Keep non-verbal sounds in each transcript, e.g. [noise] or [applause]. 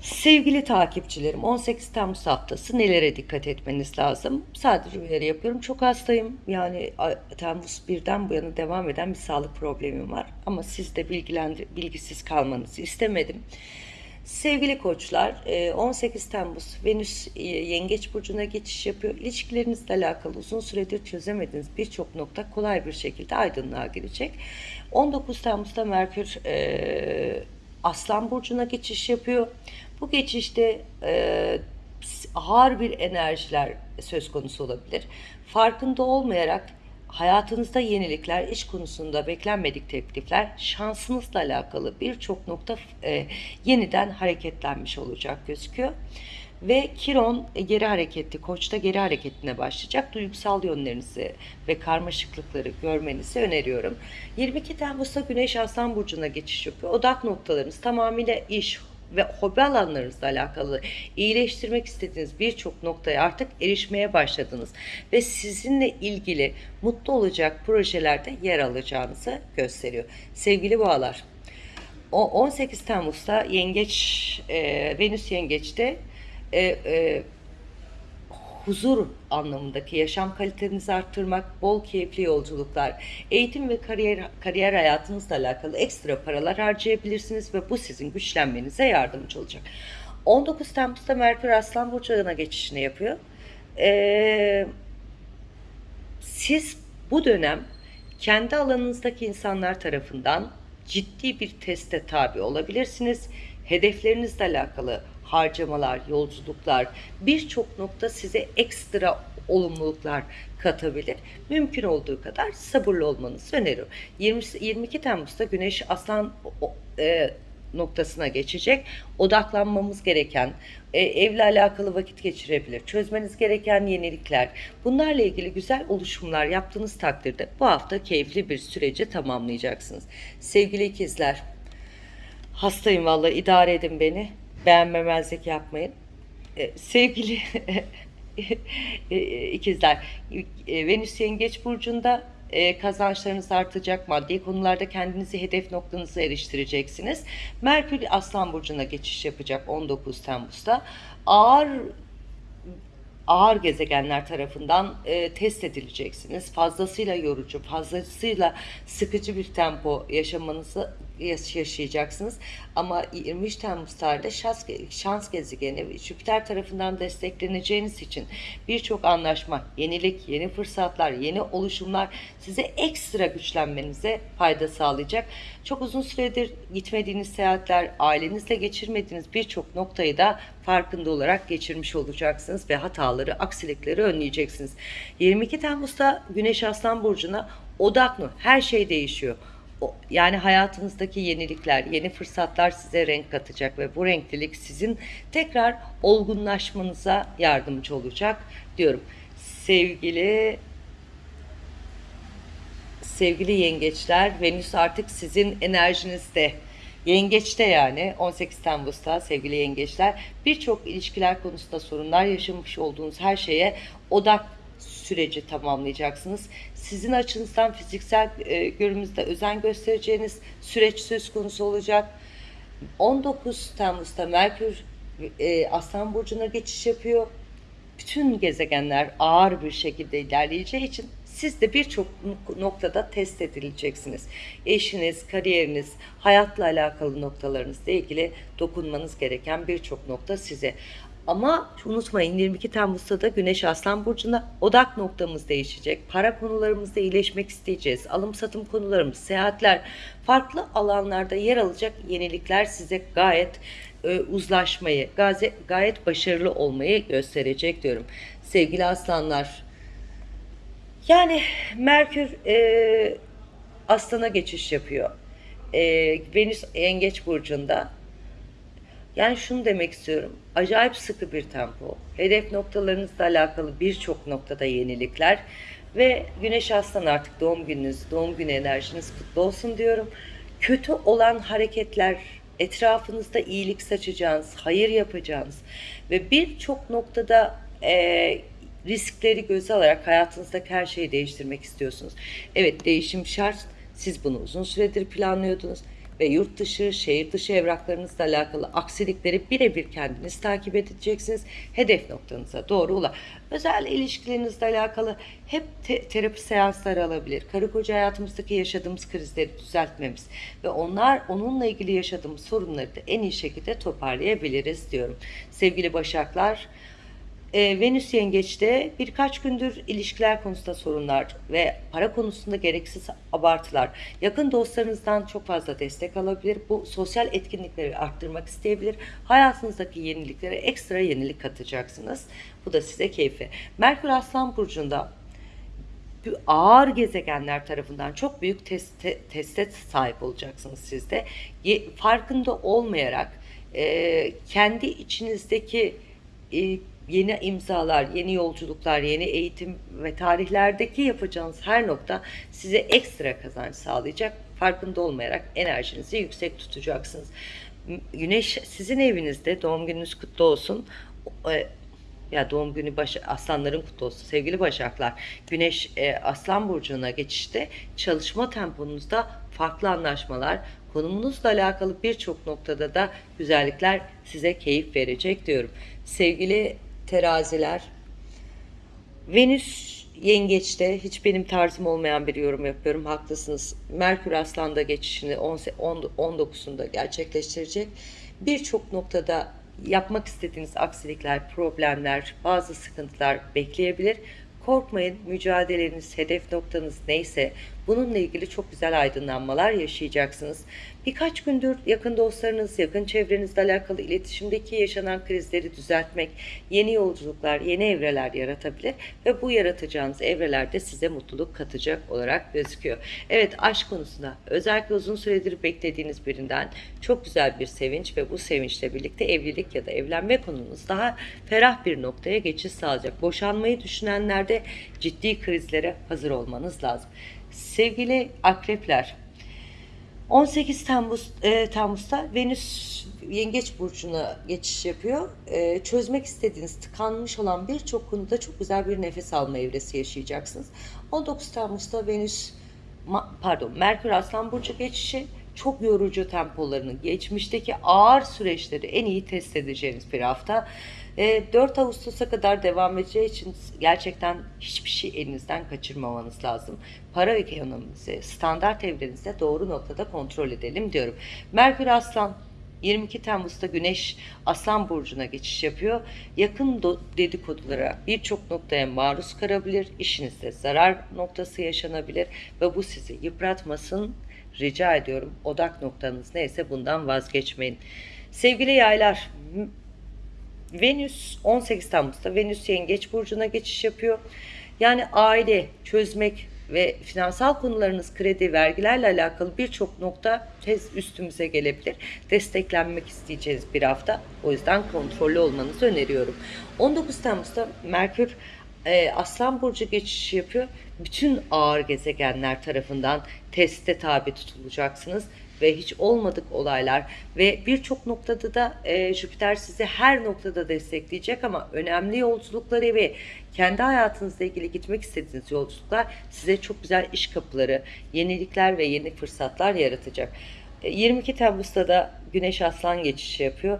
Sevgili takipçilerim 18 Temmuz haftası nelere dikkat etmeniz lazım? Sadece uyarı yapıyorum. Çok hastayım. Yani Temmuz 1'den bu yana devam eden bir sağlık problemim var. Ama siz de bilgilendir bilgisiz kalmanızı istemedim. Sevgili koçlar e, 18 Temmuz Venüs e, Yengeç Burcu'na geçiş yapıyor. İlişkilerinizle alakalı uzun süredir çözemediğiniz birçok nokta kolay bir şekilde aydınlığa girecek. 19 Temmuz'da Merkür e, Aslan Burcu'na geçiş yapıyor. Bu geçişte e, ağır bir enerjiler söz konusu olabilir. Farkında olmayarak hayatınızda yenilikler, iş konusunda beklenmedik teklifler, şansınızla alakalı birçok nokta e, yeniden hareketlenmiş olacak gözüküyor. Ve Kiron e, geri hareketli, Koç'ta geri hareketine başlayacak. Duygusal yönlerinizi ve karmaşıklıkları görmenizi öneriyorum. 22 Temmuz'da Güneş Aslan Burcu'na geçiş yapıyor. Odak noktalarınız tamamıyla iş, ve hobi alanlarınızla alakalı iyileştirmek istediğiniz birçok noktaya artık erişmeye başladınız ve sizinle ilgili mutlu olacak projelerde yer alacağınızı gösteriyor. Sevgili boğalar, o 18 Temmuz'da Yengeç, e, Venüs Yengeç'te e, e, huzur anlamındaki yaşam kalitenizi arttırmak, bol keyifli yolculuklar, eğitim ve kariyer kariyer hayatınızla alakalı ekstra paralar harcayabilirsiniz ve bu sizin güçlenmenize yardımcı olacak. 19 Temmuz'da Merkür Aslan Burcu'na geçişini yapıyor. Ee, siz bu dönem kendi alanınızdaki insanlar tarafından ciddi bir teste tabi olabilirsiniz. Hedeflerinizle alakalı harcamalar, yolculuklar, birçok nokta size ekstra olumluluklar katabilir. Mümkün olduğu kadar sabırlı olmanızı öneriyorum. 20, 22 Temmuz'da Güneş Aslan e, noktasına geçecek. Odaklanmamız gereken, e, evle alakalı vakit geçirebilir. Çözmeniz gereken yenilikler. Bunlarla ilgili güzel oluşumlar yaptığınız takdirde bu hafta keyifli bir süreci tamamlayacaksınız. Sevgili ikizler, hastayım vallahi idare edin beni. Beğenmemezlik yapmayın. E, sevgili [laughs] e, ikizler, e, Venüs Yengeç Burcu'nda e, kazançlarınız artacak, maddi konularda kendinizi hedef noktanıza eriştireceksiniz. Merkür Aslan Burcu'na geçiş yapacak 19 Temmuz'da. Ağır ağır gezegenler tarafından e, test edileceksiniz. Fazlasıyla yorucu, fazlasıyla sıkıcı bir tempo yaşamanızı yaşayacaksınız. Ama 23 Temmuz tarihinde şans, şans gezegeni Jüpiter tarafından destekleneceğiniz için birçok anlaşma, yenilik, yeni fırsatlar, yeni oluşumlar size ekstra güçlenmenize fayda sağlayacak. Çok uzun süredir gitmediğiniz seyahatler, ailenizle geçirmediğiniz birçok noktayı da farkında olarak geçirmiş olacaksınız ve hataları, aksilikleri önleyeceksiniz. 22 Temmuz'da Güneş Aslan Burcu'na odaklı her şey değişiyor yani hayatınızdaki yenilikler, yeni fırsatlar size renk katacak ve bu renklilik sizin tekrar olgunlaşmanıza yardımcı olacak diyorum. Sevgili sevgili yengeçler, Venüs artık sizin enerjinizde. Yengeçte yani 18 Temmuz'da sevgili yengeçler birçok ilişkiler konusunda sorunlar yaşamış olduğunuz her şeye odak süreci tamamlayacaksınız. Sizin açınızdan fiziksel e, görünümüzde özen göstereceğiniz süreç söz konusu olacak. 19 Temmuz'da Merkür e, Aslan Burcu'na geçiş yapıyor. Bütün gezegenler ağır bir şekilde ilerleyeceği için siz de birçok noktada test edileceksiniz. Eşiniz, kariyeriniz, hayatla alakalı noktalarınızla ilgili dokunmanız gereken birçok nokta size. Ama unutmayın 22 Temmuz'da da Güneş Aslan Burcu'na odak noktamız değişecek. Para konularımızda iyileşmek isteyeceğiz. Alım satım konularımız, seyahatler, farklı alanlarda yer alacak yenilikler size gayet e, uzlaşmayı, gayet, gayet başarılı olmayı gösterecek diyorum. Sevgili aslanlar, yani Merkür e, Aslan'a geçiş yapıyor. E, Venüs Yengeç Burcu'nda yani şunu demek istiyorum. Acayip sıkı bir tempo. Hedef noktalarınızla alakalı birçok noktada yenilikler ve Güneş Aslan artık doğum gününüz, doğum günü enerjiniz kutlu olsun diyorum. Kötü olan hareketler, etrafınızda iyilik saçacağınız, hayır yapacağınız ve birçok noktada e, riskleri göze alarak hayatınızdaki her şeyi değiştirmek istiyorsunuz. Evet değişim şart. Siz bunu uzun süredir planlıyordunuz ve yurt dışı, şehir dışı evraklarınızla alakalı aksilikleri birebir kendiniz takip edeceksiniz. Hedef noktanıza doğru ula. Özel ilişkilerinizle alakalı hep te- terapi seansları alabilir. Karı koca hayatımızdaki yaşadığımız krizleri düzeltmemiz ve onlar onunla ilgili yaşadığımız sorunları da en iyi şekilde toparlayabiliriz diyorum. Sevgili Başaklar, e, Venüs Yengeç'te birkaç gündür ilişkiler konusunda sorunlar ve para konusunda gereksiz abartılar. Yakın dostlarınızdan çok fazla destek alabilir. Bu sosyal etkinlikleri arttırmak isteyebilir. Hayatınızdaki yeniliklere ekstra yenilik katacaksınız. Bu da size keyfi. Merkür Aslan Burcu'nda bu ağır gezegenler tarafından çok büyük teste, teste sahip olacaksınız siz de. Ye- farkında olmayarak e, kendi içinizdeki e, yeni imzalar, yeni yolculuklar, yeni eğitim ve tarihlerdeki yapacağınız her nokta size ekstra kazanç sağlayacak. Farkında olmayarak enerjinizi yüksek tutacaksınız. Güneş sizin evinizde doğum gününüz kutlu olsun. E, ya doğum günü baş, aslanların kutlu olsun sevgili başaklar. Güneş e, aslan burcuna geçişte çalışma temponuzda farklı anlaşmalar, konumunuzla alakalı birçok noktada da güzellikler size keyif verecek diyorum. Sevgili teraziler, Venüs yengeçte hiç benim tarzım olmayan bir yorum yapıyorum. Haklısınız. Merkür Aslan'da geçişini 10 10 19'unda gerçekleştirecek. Birçok noktada yapmak istediğiniz aksilikler, problemler, bazı sıkıntılar bekleyebilir. Korkmayın, mücadeleniz, hedef noktanız neyse bununla ilgili çok güzel aydınlanmalar yaşayacaksınız. Birkaç gündür yakın dostlarınız, yakın çevrenizle alakalı iletişimdeki yaşanan krizleri düzeltmek, yeni yolculuklar, yeni evreler yaratabilir ve bu yaratacağınız evrelerde size mutluluk katacak olarak gözüküyor. Evet aşk konusunda özellikle uzun süredir beklediğiniz birinden çok güzel bir sevinç ve bu sevinçle birlikte evlilik ya da evlenme konunuz daha ferah bir noktaya geçiş sağlayacak. Boşanmayı düşünenlerde ciddi krizlere hazır olmanız lazım. Sevgili akrepler, 18 Temmuz e, Temmuz'da Venüs Yengeç burcuna geçiş yapıyor. E, çözmek istediğiniz tıkanmış olan birçok konuda çok güzel bir nefes alma evresi yaşayacaksınız. 19 Temmuz'da Venüs pardon Merkür Aslan burcu geçişi çok yorucu tempolarını, geçmişteki ağır süreçleri en iyi test edeceğiniz bir hafta. E, 4 Ağustos'a kadar devam edeceği için gerçekten hiçbir şey elinizden kaçırmamanız lazım. Para ekonomimizi standart evrenizde doğru noktada kontrol edelim diyorum. Merkür Aslan 22 Temmuz'da Güneş Aslan Burcu'na geçiş yapıyor. Yakın dedikodulara birçok noktaya maruz kalabilir. İşinizde zarar noktası yaşanabilir ve bu sizi yıpratmasın. Rica ediyorum odak noktanız neyse bundan vazgeçmeyin. Sevgili yaylar, Venüs 18 Temmuz'da Venüs Yengeç burcuna geçiş yapıyor. Yani aile çözmek ve finansal konularınız kredi, vergilerle alakalı birçok nokta tez üstümüze gelebilir. Desteklenmek isteyeceğiz bir hafta. O yüzden kontrollü olmanızı öneriyorum. 19 Temmuz'da Merkür e, Aslan Burcu geçişi yapıyor. Bütün ağır gezegenler tarafından teste tabi tutulacaksınız ve hiç olmadık olaylar ve birçok noktada da e, Jüpiter sizi her noktada destekleyecek ama önemli yolculukları ve kendi hayatınızla ilgili gitmek istediğiniz yolculuklar size çok güzel iş kapıları, yenilikler ve yeni fırsatlar yaratacak. E, 22 Temmuz'da da Güneş Aslan geçişi yapıyor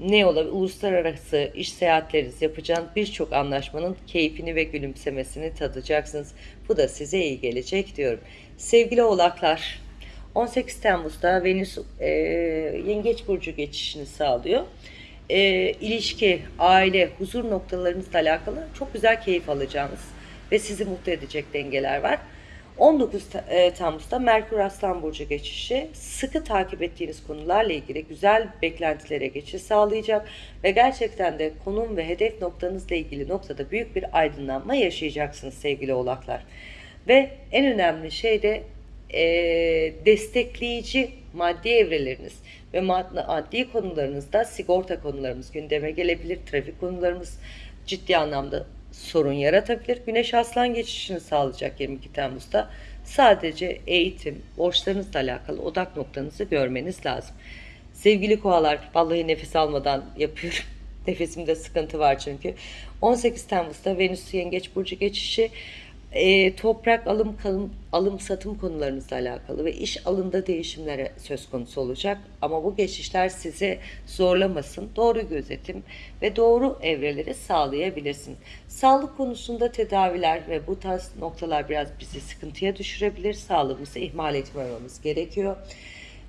ne olabilir? Uluslararası iş seyahatleriniz yapacağınız birçok anlaşmanın keyfini ve gülümsemesini tadacaksınız. Bu da size iyi gelecek diyorum. Sevgili oğlaklar, 18 Temmuz'da Venüs e, Yengeç Burcu geçişini sağlıyor. E, ilişki, aile, huzur noktalarınızla alakalı çok güzel keyif alacağınız ve sizi mutlu edecek dengeler var. 19 Ta- e, Temmuz'da Merkür Aslan Burcu geçişi sıkı takip ettiğiniz konularla ilgili güzel beklentilere geçiş sağlayacak ve gerçekten de konum ve hedef noktanızla ilgili noktada büyük bir aydınlanma yaşayacaksınız sevgili oğlaklar. Ve en önemli şey de e, destekleyici maddi evreleriniz ve mad- maddi konularınızda sigorta konularımız gündeme gelebilir, trafik konularımız ciddi anlamda sorun yaratabilir. Güneş Aslan geçişini sağlayacak 22 Temmuz'da. Sadece eğitim, borçlarınızla alakalı odak noktanızı görmeniz lazım. Sevgili koalar, vallahi nefes almadan yapıyorum. [laughs] Nefesimde sıkıntı var çünkü. 18 Temmuz'da Venüs Yengeç Burcu geçişi e, toprak alım kalım, alım satım konularınızla alakalı ve iş alımda değişimlere söz konusu olacak. Ama bu geçişler sizi zorlamasın. Doğru gözetim ve doğru evreleri sağlayabilirsin. Sağlık konusunda tedaviler ve bu tarz noktalar biraz bizi sıkıntıya düşürebilir. Sağlığımızı ihmal etmememiz gerekiyor.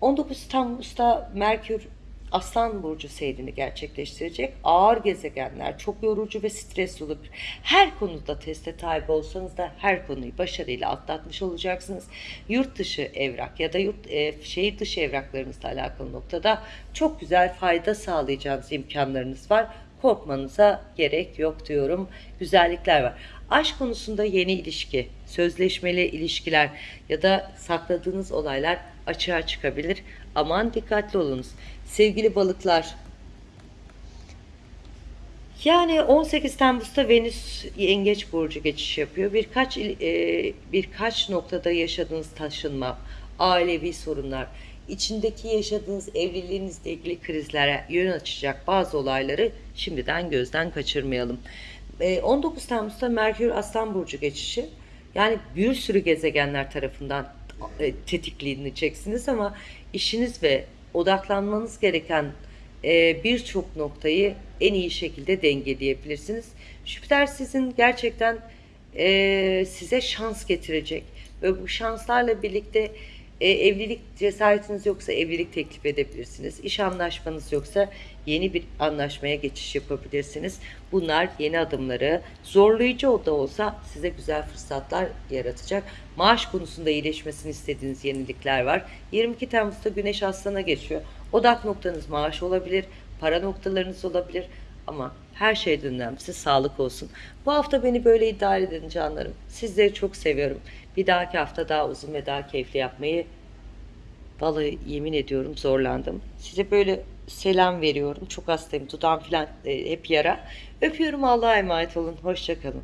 19 Temmuz'da Merkür Aslan Burcu seyrini gerçekleştirecek. Ağır gezegenler çok yorucu ve stresli olabilir. Her konuda teste tabi olsanız da her konuyu başarıyla atlatmış olacaksınız. Yurt dışı evrak ya da yurt e, şehir dışı evraklarınızla alakalı noktada çok güzel fayda sağlayacağınız imkanlarınız var. Korkmanıza gerek yok diyorum. Güzellikler var. Aşk konusunda yeni ilişki, sözleşmeli ilişkiler ya da sakladığınız olaylar açığa çıkabilir. Aman dikkatli olunuz. Sevgili balıklar, yani 18 Temmuz'da Venüs Yengeç burcu geçiş yapıyor. Birkaç e, birkaç noktada yaşadığınız taşınma, ailevi sorunlar, içindeki yaşadığınız evliliğinizle ilgili krizlere yön açacak bazı olayları şimdiden gözden kaçırmayalım. E, 19 Temmuz'da Merkür Aslan burcu geçişi. Yani bir sürü gezegenler tarafından tetikleneceksiniz ama işiniz ve odaklanmanız gereken e, birçok noktayı en iyi şekilde dengeleyebilirsiniz. Jüpiter sizin gerçekten e, size şans getirecek ve bu şanslarla birlikte e, evlilik cesaretiniz yoksa evlilik teklif edebilirsiniz. İş anlaşmanız yoksa yeni bir anlaşmaya geçiş yapabilirsiniz. Bunlar yeni adımları zorlayıcı o da olsa size güzel fırsatlar yaratacak. Maaş konusunda iyileşmesini istediğiniz yenilikler var. 22 Temmuz'da Güneş Aslan'a geçiyor. Odak noktanız maaş olabilir, para noktalarınız olabilir ama her şeyden önemlisi sağlık olsun. Bu hafta beni böyle idare edin canlarım. Sizleri çok seviyorum. Bir dahaki hafta daha uzun ve daha keyifli yapmayı vallahi yemin ediyorum zorlandım. Size böyle selam veriyorum. Çok hastayım. Dudağım falan e, hep yara. Öpüyorum. Allah'a emanet olun. Hoşçakalın.